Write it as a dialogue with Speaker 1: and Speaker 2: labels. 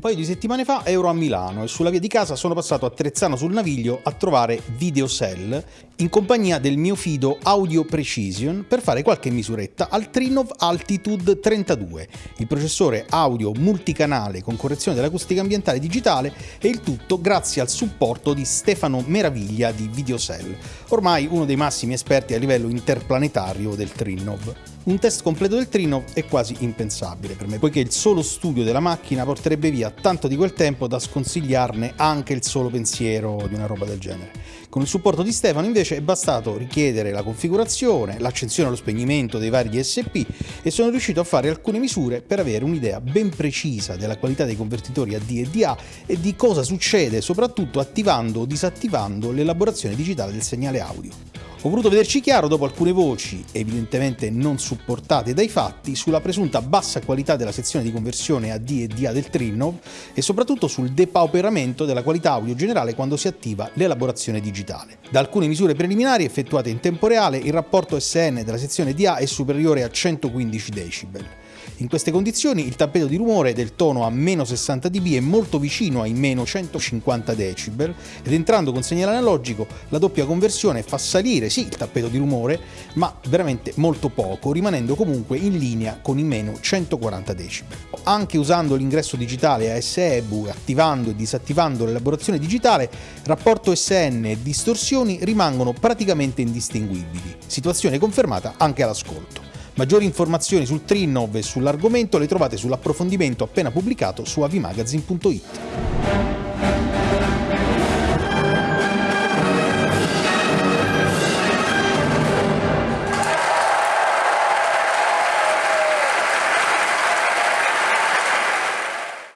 Speaker 1: paio di settimane fa ero a Milano e sulla via di casa sono passato a Trezzano sul Naviglio a trovare Videocell in compagnia del mio fido Audio Precision per fare qualche misuretta al Trinov Altitude 32, il processore audio multicanale con correzione dell'acustica ambientale digitale e il tutto grazie al supporto di Stefano Meraviglia di Videocell, ormai uno dei massimi esperti a livello interplanetario del Trinov. Un test completo del Trino è quasi impensabile per me, poiché il solo studio della macchina porterebbe via tanto di quel tempo da sconsigliarne anche il solo pensiero di una roba del genere. Con il supporto di Stefano invece è bastato richiedere la configurazione, l'accensione e lo spegnimento dei vari DSP e sono riuscito a fare alcune misure per avere un'idea ben precisa della qualità dei convertitori AD e DA e di cosa succede soprattutto attivando o disattivando l'elaborazione digitale del segnale audio. Ho voluto vederci chiaro dopo alcune voci, evidentemente non supportate dai fatti, sulla presunta bassa qualità della sezione di conversione AD e DA del Trinov e soprattutto sul depauperamento della qualità audio generale quando si attiva l'elaborazione digitale. Da alcune misure preliminari effettuate in tempo reale, il rapporto SN della sezione DA è superiore a 115 decibel. In queste condizioni il tappeto di rumore del tono a meno 60 dB è molto vicino ai meno 150 decibel ed entrando con segnale analogico la doppia conversione fa salire sì il tappeto di rumore ma veramente molto poco rimanendo comunque in linea con i meno 140 decibel. Anche usando l'ingresso digitale ASEBU attivando e disattivando l'elaborazione digitale rapporto SN e distorsioni rimangono praticamente indistinguibili, situazione confermata anche all'ascolto. Maggiori informazioni sul Trinov e sull'argomento le trovate sull'approfondimento appena pubblicato su avimagazine.it.